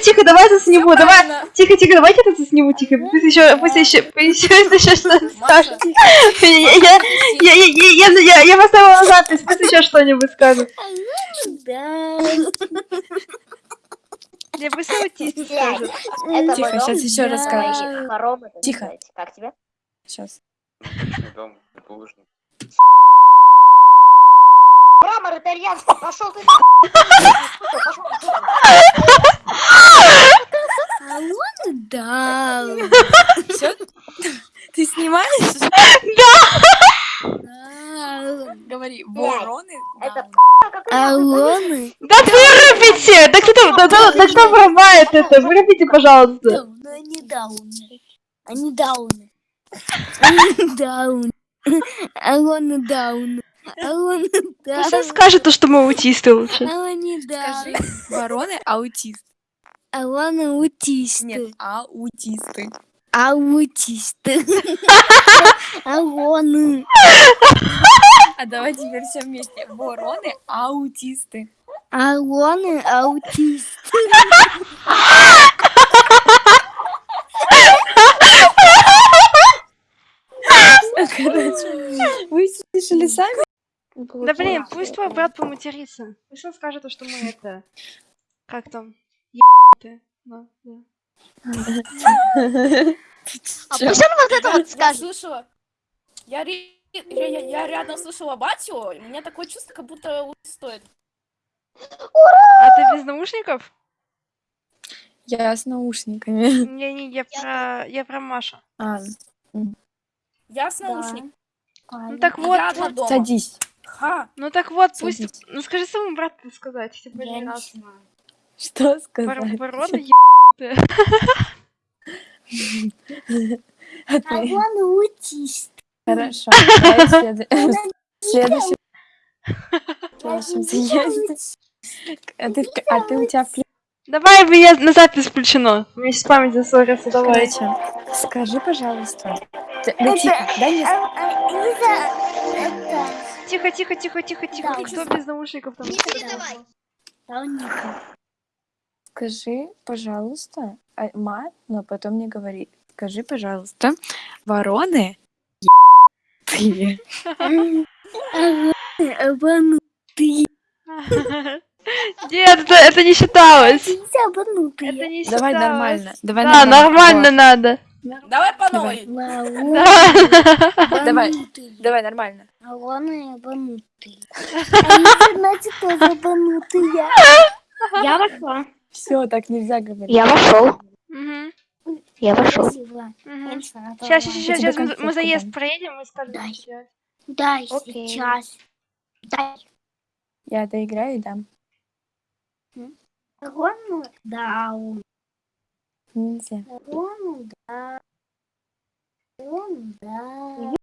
тихо, тихо, давай это сниму, давай. Тихо, тихо, давайте это сниму, тихо. Пусть еще, пусть еще, пусть еще, Маша, скажет. Я, я, я, я, я, поставила запись, пусть еще что-нибудь скажет. Да. Я скажет. это Тихо, дом. сейчас еще это Тихо. Как тебе? Сейчас. Мрамор итальянский, пошел ты. Пошел да. Все? Ты снимаешь? Да. Говори, вороны. Алоны. Да вырубите! Да кто, да, да, да кто врубает это? Вырубите, пожалуйста. Они дауны. Они дауны. Они дауны. Алоны дауны. Алоны Пусть он дауны. скажет то, что мы аутисты лучше. Алоны Скажи, дауны. вороны аутист. Алоны аутисты. Нет, аутисты. Аутисты. Алоны. А давай теперь все вместе. Вороны аутисты. Алоны аутисты. Короче, вы слышали сами? Да блин, пусть твой брат поматерится. Пусть он скажет, то, что мы это... Как там? Да. А он вот это вот Я скажет. слышала. Я, я, я, я рядом слышала батю, у меня такое чувство, как будто стоит. А ты без наушников? Я с наушниками. Не, не, я про... Я про Машу. А, Я с наушником. Ну так вот, садись. Ха. ну так вот, пусть... Ну скажи своему брату сказать, типа, не раз. Что сказать? Вороны ебаные. А ты? Алоны аутисты. Хорошо. Давай следу- Следующий. Следующий заезд. А ты, а у тебя Давай, вы я на запись включено. У меня сейчас память зассорится, давай. Короче, скажи, пожалуйста. Да тихо, дай мне... Тихо, тихо, тихо, тихо, тихо. Да. Кто без наушников там? Тауника. Скажи, пожалуйста, а, мат, но потом не говори. Скажи, пожалуйста, вороны обманутые. Нет, это, это не считалось. Это не Давай считалось. нормально. Давай Да, нормально надо. Давай по новой. Давай. Давай нормально. Алоны обманутые. Они, значит, тоже обманутые. Я вошла. Все, так нельзя говорить. Я вошел. Мгм, Я вошел. Мгм. Сейчас, Сейчас, сейчас, сейчас, мы, заезд проедем и скажем. Дай. всё. Дай Окей. сейчас. Дай. Я доиграю и дам. Алону даун. Нельзя. Алону да. Алону да.